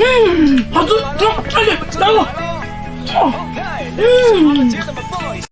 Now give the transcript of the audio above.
음, 박수, 좀, 빨리, 나와. 어, 음.